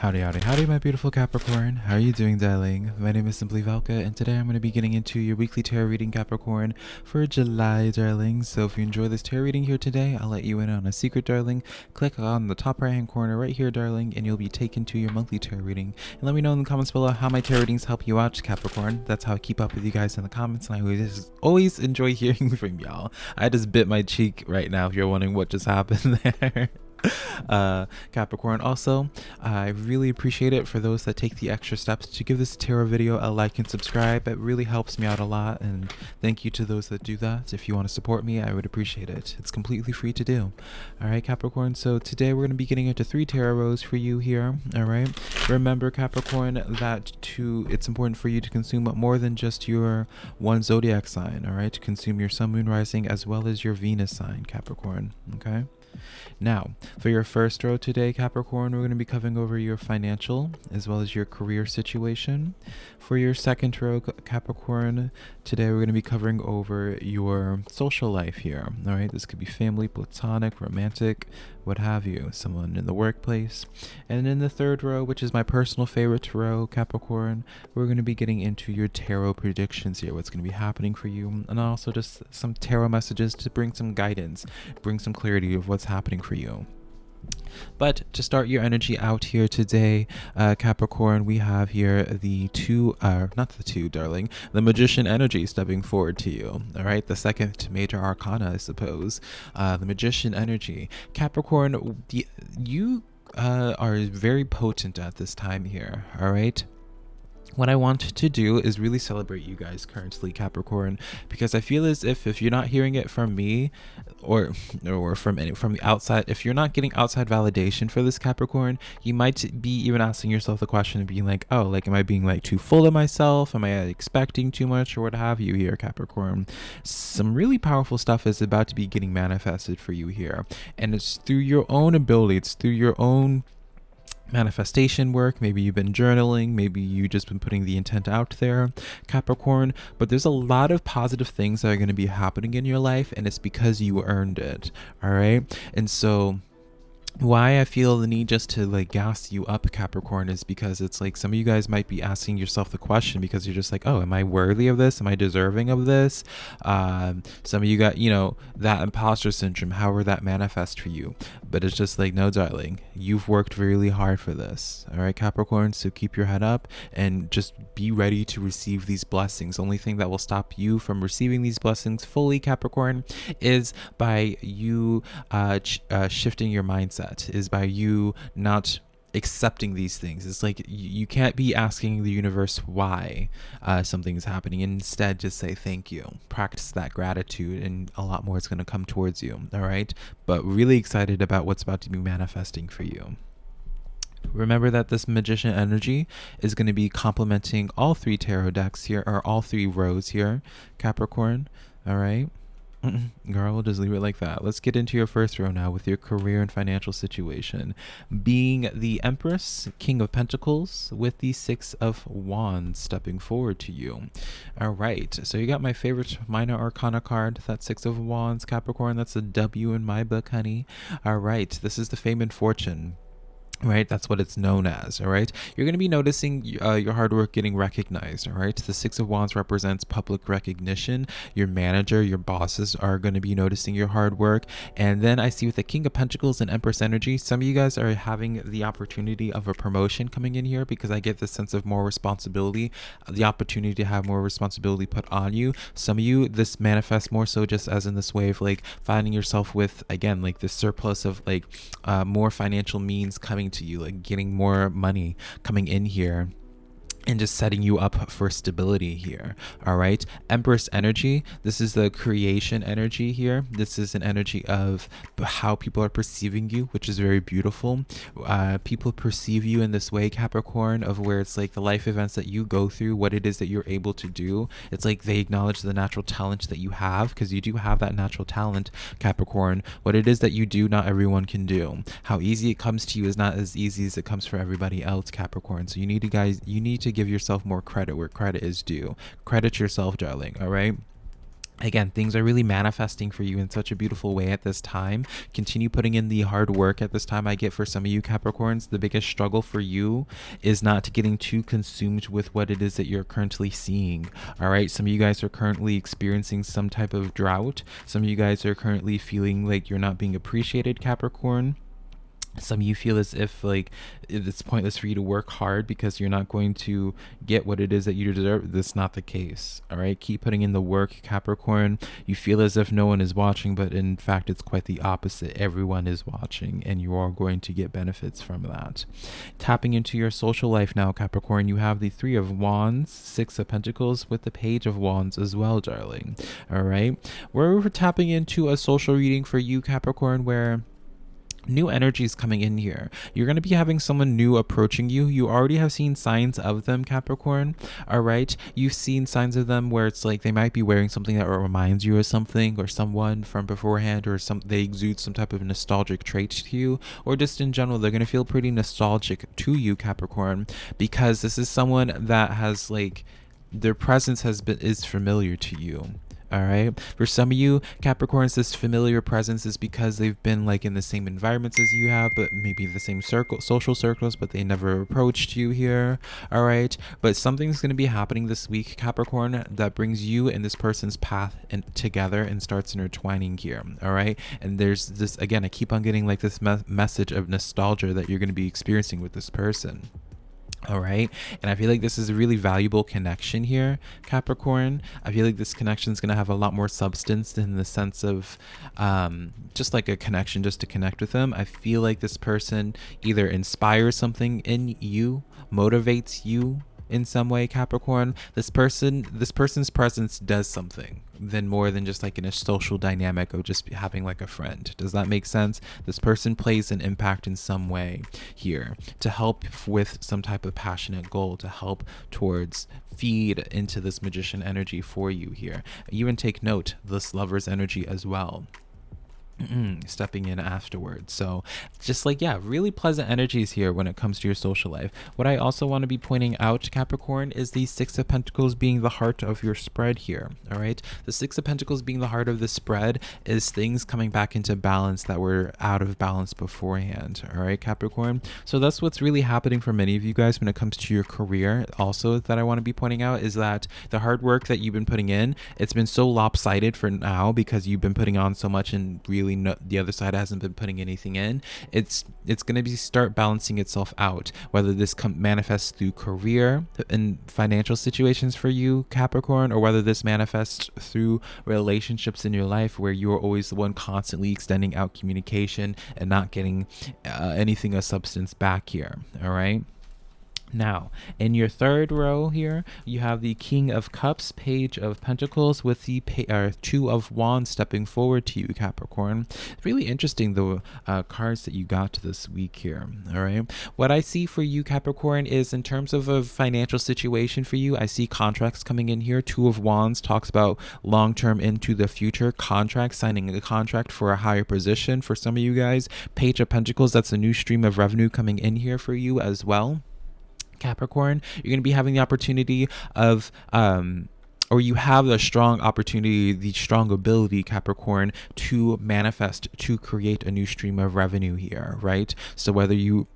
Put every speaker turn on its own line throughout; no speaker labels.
Howdy, howdy, howdy, my beautiful Capricorn. How are you doing, darling? My name is Simply Velka, and today I'm going to be getting into your weekly tarot reading, Capricorn, for July, darling. So if you enjoy this tarot reading here today, I'll let you in on a secret, darling. Click on the top right-hand corner right here, darling, and you'll be taken to your monthly tarot reading. And let me know in the comments below how my tarot readings help you out, Capricorn. That's how I keep up with you guys in the comments, and I always, always enjoy hearing from y'all. I just bit my cheek right now if you're wondering what just happened there. uh, Capricorn. Also, I really appreciate it for those that take the extra steps to give this tarot video a like and subscribe. It really helps me out a lot, and thank you to those that do that. If you want to support me, I would appreciate it. It's completely free to do. All right, Capricorn. So today we're going to be getting into three tarot rows for you here. All right. Remember, Capricorn, that to it's important for you to consume more than just your one zodiac sign. All right, to consume your sun, moon, rising, as well as your Venus sign, Capricorn. Okay. Now, for your first row today, Capricorn, we're going to be covering over your financial as well as your career situation. For your second row, Capricorn, today we're going to be covering over your social life here. All right, this could be family, platonic, romantic, what have you, someone in the workplace. And in the third row, which is my personal favorite row, Capricorn, we're going to be getting into your tarot predictions here, what's going to be happening for you, and also just some tarot messages to bring some guidance, bring some clarity of what's happening for you. But to start your energy out here today, uh, Capricorn, we have here the two, uh, not the two, darling, the Magician energy stepping forward to you. All right, the second major arcana, I suppose, uh, the Magician energy. Capricorn, you uh, are very potent at this time here. All right what I want to do is really celebrate you guys currently Capricorn because I feel as if if you're not hearing it from me or or from any from the outside if you're not getting outside validation for this Capricorn you might be even asking yourself the question of being like oh like am I being like too full of myself? Am I uh, expecting too much or what have you here Capricorn? Some really powerful stuff is about to be getting manifested for you here. And it's through your own ability it's through your own manifestation work. Maybe you've been journaling. Maybe you just been putting the intent out there, Capricorn. But there's a lot of positive things that are going to be happening in your life, and it's because you earned it. All right. And so why I feel the need just to like gas you up, Capricorn, is because it's like some of you guys might be asking yourself the question because you're just like, oh, am I worthy of this? Am I deserving of this? Um, some of you got, you know, that imposter syndrome, however that manifests for you. But it's just like, no, darling, you've worked really hard for this. All right, Capricorn. So keep your head up and just be ready to receive these blessings. Only thing that will stop you from receiving these blessings fully, Capricorn, is by you uh, uh shifting your mindset that is by you not accepting these things. It's like you can't be asking the universe why uh, something is happening. Instead, just say thank you. Practice that gratitude, and a lot more is going to come towards you. All right. But really excited about what's about to be manifesting for you. Remember that this magician energy is going to be complementing all three tarot decks here, or all three rows here, Capricorn. All right. Girl, we'll just leave it like that. Let's get into your first row now with your career and financial situation. Being the Empress, King of Pentacles, with the Six of Wands stepping forward to you. All right, so you got my favorite Minor Arcana card, that Six of Wands, Capricorn. That's a W in my book, honey. All right, this is the Fame and Fortune right? That's what it's known as all right? You're going to be noticing uh, your hard work getting recognized all right? The six of wands represents public recognition. Your manager your bosses are going to be noticing your hard work. And then i see with the king of pentacles and empress energy some of you guys are having the opportunity of a promotion coming in here because i get this sense of more responsibility the opportunity to have more responsibility put on you. Some of you this manifests more so just as in this way of like finding yourself with again like this surplus of like uh, more financial means coming to you, like getting more money coming in here and just setting you up for stability here all right? Empress energy this is the creation energy here. This is an energy of how people are perceiving you which is very beautiful. Uh, people perceive you in this way capricorn of where it's like the life events that you go through what it is that you're able to do. It's like they acknowledge the natural talent that you have because you do have that natural talent capricorn. What it is that you do not everyone can do. How easy it comes to you is not as easy as it comes for everybody else capricorn. So you need to guys you need to give yourself more credit where credit is due. Credit yourself, darling, all right? again things are really manifesting for you in such a beautiful way at this time. Continue putting in the hard work at this time. I get for some of you capricorns the biggest struggle for you is not getting too consumed with what it is that you're currently seeing all right? Some of you guys are currently experiencing some type of drought. Some of you guys are currently feeling like you're not being appreciated capricorn some of you feel as if like it's pointless for you to work hard because you're not going to get what it is that you deserve. That's not the case all right? Keep putting in the work capricorn. You feel as if no one is watching but in fact it's quite the opposite. Everyone is watching and you are going to get benefits from that. Tapping into your social life now capricorn you have the three of wands six of pentacles with the page of wands as well darling all right? We're tapping into a social reading for you capricorn where new energies coming in here. You're going to be having someone new approaching you. You already have seen signs of them, Capricorn. All right. You've seen signs of them where it's like they might be wearing something that reminds you of something or someone from beforehand, or some they exude some type of nostalgic trait to you, or just in general, they're going to feel pretty nostalgic to you, Capricorn, because this is someone that has like their presence has been is familiar to you all right? For some of you capricorns this familiar presence is because they've been like in the same environments as you have but maybe the same circle social circles but they never approached you here all right? But something's going to be happening this week capricorn that brings you and this person's path and together and starts intertwining here all right? And there's this again i keep on getting like this me message of nostalgia that you're going to be experiencing with this person all right. And I feel like this is a really valuable connection here, Capricorn. I feel like this connection is going to have a lot more substance in the sense of um, just like a connection just to connect with them. I feel like this person either inspires something in you, motivates you in some way capricorn this person this person's presence does something than more than just like in a social dynamic of just having like a friend. Does that make sense? This person plays an impact in some way here to help with some type of passionate goal to help towards feed into this magician energy for you here. Even take note this lover's energy as well stepping in afterwards. So just like, yeah, really pleasant energies here when it comes to your social life. What I also want to be pointing out, Capricorn, is the Six of Pentacles being the heart of your spread here. All right. The Six of Pentacles being the heart of the spread is things coming back into balance that were out of balance beforehand. All right, Capricorn. So that's what's really happening for many of you guys when it comes to your career. Also, that I want to be pointing out is that the hard work that you've been putting in, it's been so lopsided for now because you've been putting on so much and really really no, the other side hasn't been putting anything in it's it's going to be start balancing itself out whether this com- manifests through career and financial situations for you capricorn or whether this manifests through relationships in your life where you're always the one constantly extending out communication and not getting uh, anything of substance back here all right now, in your third row here, you have the King of Cups, Page of Pentacles, with the uh, Two of Wands stepping forward to you, Capricorn. Really interesting, the uh, cards that you got this week here. All right. What I see for you, Capricorn, is in terms of a financial situation for you, I see contracts coming in here. Two of Wands talks about long term into the future contract, signing a contract for a higher position for some of you guys. Page of Pentacles, that's a new stream of revenue coming in here for you as well. Capricorn, you're going to be having the opportunity of um, or you have the strong opportunity, the strong ability, Capricorn, to manifest, to create a new stream of revenue here, right? So whether you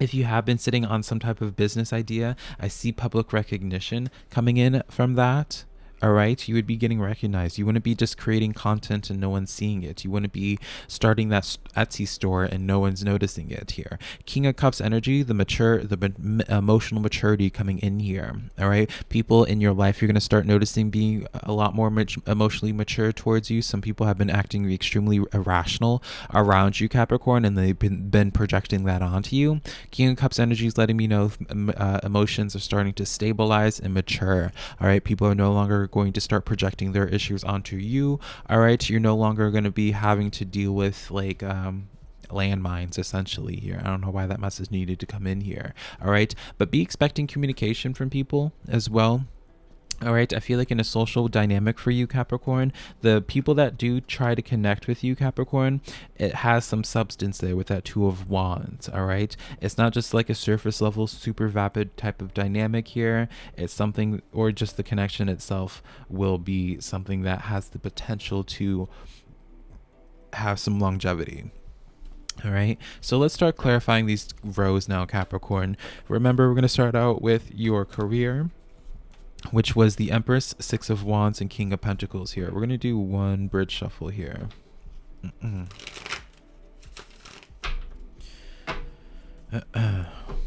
if you have been sitting on some type of business idea, I see public recognition coming in from that all right? You would be getting recognized. You wouldn't be just creating content and no one's seeing it. You wouldn't be starting that etsy store and no one's noticing it here. King of cups energy the mature the emotional maturity coming in here. All right? People in your life you're going to start noticing being a lot more emotionally mature towards you. Some people have been acting extremely irrational around you capricorn and they've been, been projecting that onto you. King of cups energy is letting me know uh, emotions are starting to stabilize and mature. All right? People are no longer going to start projecting their issues onto you. All right, you're no longer going to be having to deal with like um, landmines essentially here. I don't know why that message needed to come in here. All right, but be expecting communication from people as well all right, I feel like in a social dynamic for you, Capricorn, the people that do try to connect with you, Capricorn, it has some substance there with that Two of Wands. All right, it's not just like a surface level, super vapid type of dynamic here. It's something, or just the connection itself will be something that has the potential to have some longevity. All right, so let's start clarifying these rows now, Capricorn. Remember, we're going to start out with your career which was the Empress, Six of Wands, and King of Pentacles here. We're going to do one bridge shuffle here. Mm -mm.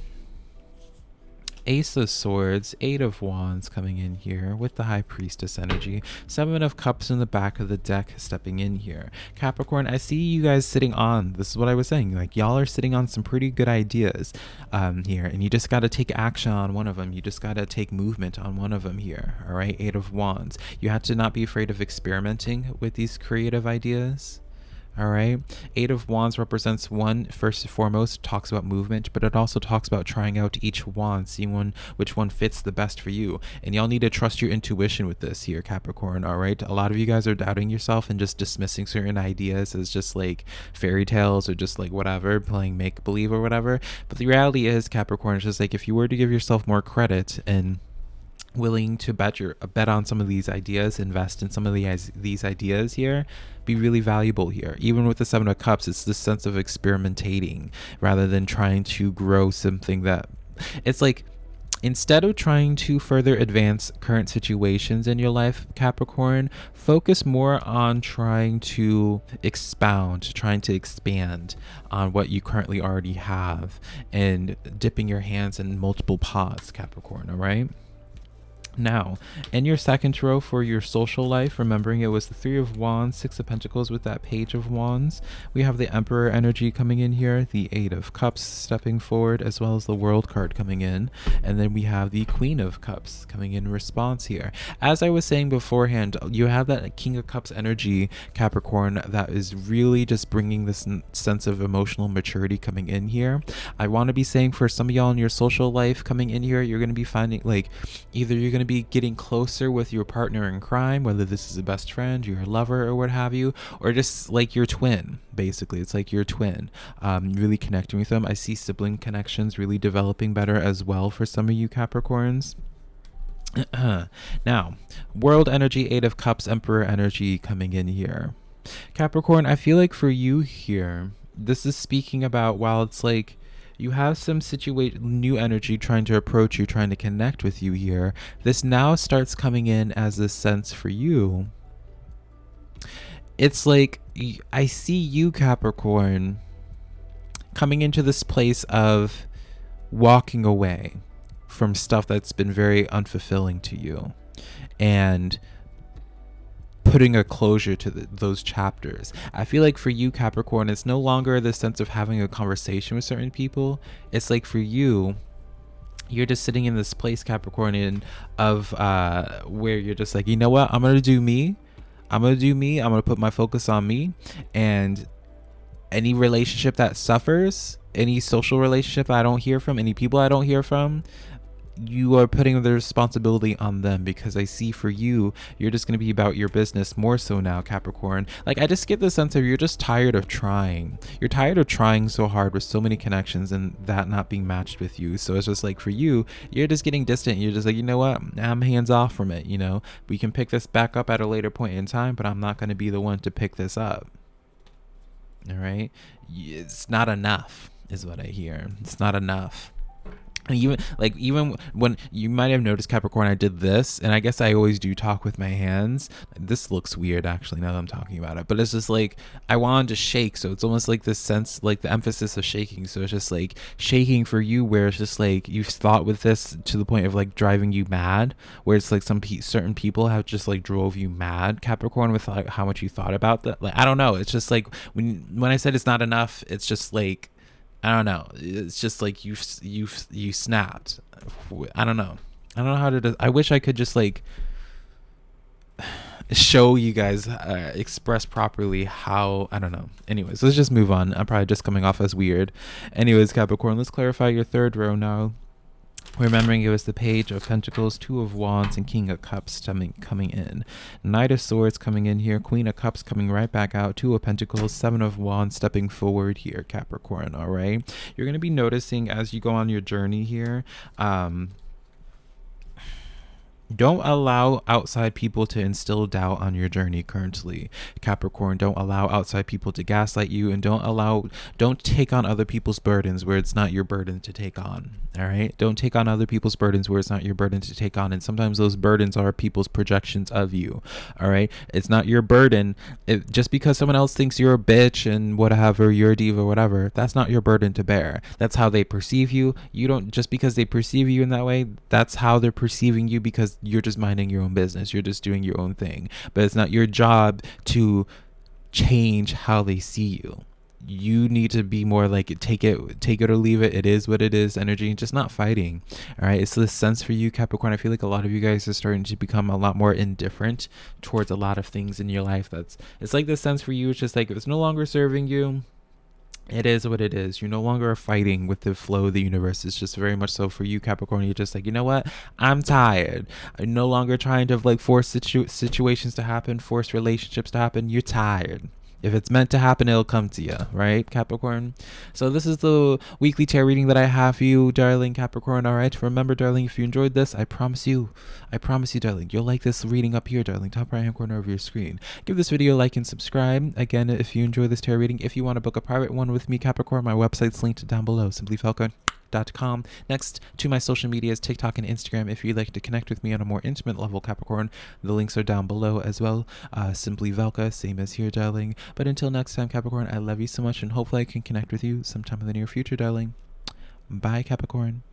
Ace of Swords, Eight of Wands coming in here with the High Priestess energy, Seven of Cups in the back of the deck stepping in here. Capricorn, I see you guys sitting on, this is what I was saying, like y'all are sitting on some pretty good ideas um, here, and you just got to take action on one of them. You just got to take movement on one of them here, all right? Eight of Wands. You have to not be afraid of experimenting with these creative ideas all right. Eight of Wands represents one, first and foremost, talks about movement, but it also talks about trying out each wand, seeing one which one fits the best for you. And y'all need to trust your intuition with this here, Capricorn. All right. A lot of you guys are doubting yourself and just dismissing certain ideas as just like fairy tales or just like whatever, playing make believe or whatever. But the reality is, Capricorn, is just like if you were to give yourself more credit and willing to bet your bet on some of these ideas, invest in some of these these ideas here, be really valuable here. Even with the Seven of Cups, it's this sense of experimentating rather than trying to grow something that it's like instead of trying to further advance current situations in your life, Capricorn, focus more on trying to expound, trying to expand on what you currently already have and dipping your hands in multiple pots, Capricorn, all right? Now, in your second row for your social life, remembering it was the Three of Wands, Six of Pentacles with that Page of Wands, we have the Emperor energy coming in here, the Eight of Cups stepping forward, as well as the World card coming in, and then we have the Queen of Cups coming in response here. As I was saying beforehand, you have that King of Cups energy, Capricorn, that is really just bringing this sense of emotional maturity coming in here. I want to be saying for some of y'all in your social life coming in here, you're going to be finding like either you're going to to be getting closer with your partner in crime, whether this is a best friend, your lover, or what have you, or just like your twin, basically. It's like your twin, um, really connecting with them. I see sibling connections really developing better as well for some of you Capricorns. now, world energy, eight of cups, emperor energy coming in here. Capricorn, I feel like for you here, this is speaking about while it's like you have some situation new energy trying to approach you trying to connect with you here. This now starts coming in as a sense for you. It's like i see you capricorn coming into this place of walking away from stuff that's been very unfulfilling to you. And putting a closure to the, those chapters. I feel like for you, Capricorn, it's no longer the sense of having a conversation with certain people. It's like for you, you're just sitting in this place, Capricornian, of uh, where you're just like, you know what, I'm gonna do me. I'm gonna do me. I'm gonna put my focus on me, and any relationship that suffers, any social relationship I don't hear from, any people I don't hear from, you are putting the responsibility on them because I see for you, you're just going to be about your business more so now, Capricorn. Like, I just get the sense of you're just tired of trying. You're tired of trying so hard with so many connections and that not being matched with you. So it's just like for you, you're just getting distant. You're just like, you know what? I'm hands off from it. You know, we can pick this back up at a later point in time, but I'm not going to be the one to pick this up. All right. It's not enough, is what I hear. It's not enough even like even when you might have noticed capricorn i did this and i guess i always do talk with my hands. This looks weird actually now that i'm talking about it but it's just like i wanted to shake so it's almost like this sense like the emphasis of shaking so it's just like shaking for you where it's just like you've thought with this to the point of like driving you mad where it's like some pe- certain people have just like drove you mad capricorn with like how much you thought about that like i don't know it's just like when when i said it's not enough it's just like I don't know. It's just like you you you snapped. I don't know. I don't know how to. I wish I could just like show you guys uh, express properly how I don't know. Anyways, let's just move on. I'm probably just coming off as weird. Anyways, Capricorn, let's clarify your third row now. Remembering it was the Page of Pentacles, Two of Wands, and King of Cups coming coming in. Knight of Swords coming in here, Queen of Cups coming right back out, Two of Pentacles, Seven of Wands stepping forward here, Capricorn. All right, you're gonna be noticing as you go on your journey here. Um, don't allow outside people to instill doubt on your journey currently. Capricorn, don't allow outside people to gaslight you and don't allow don't take on other people's burdens where it's not your burden to take on. All right? Don't take on other people's burdens where it's not your burden to take on and sometimes those burdens are people's projections of you. All right? It's not your burden. It, just because someone else thinks you're a bitch and whatever, you're a diva whatever, that's not your burden to bear. That's how they perceive you. You don't just because they perceive you in that way, that's how they're perceiving you because you're just minding your own business. You're just doing your own thing. But it's not your job to change how they see you. You need to be more like take it, take it or leave it. It is what it is. Energy, just not fighting. All right. It's this sense for you, Capricorn. I feel like a lot of you guys are starting to become a lot more indifferent towards a lot of things in your life. That's it's like this sense for you. It's just like it's no longer serving you it is what it is. You're no longer are fighting with the flow of the universe. It's just very much so for you, Capricorn. You're just like, you know what? I'm tired. I'm no longer trying to like force situ- situations to happen, force relationships to happen. You're tired. If it's meant to happen, it'll come to you, right, Capricorn? So this is the weekly tarot reading that I have for you, darling Capricorn. All right. Remember, darling, if you enjoyed this, I promise you, I promise you, darling, you'll like this reading up here, darling, top right hand corner of your screen. Give this video a like and subscribe. Again, if you enjoy this tarot reading, if you want to book a private one with me, Capricorn, my website's linked down below. Simply Falcon Next to my social medias, TikTok and Instagram. If you'd like to connect with me on a more intimate level, Capricorn, the links are down below as well. Uh, simply Velka, same as here, darling. But until next time, Capricorn, I love you so much and hopefully I can connect with you sometime in the near future, darling. Bye, Capricorn.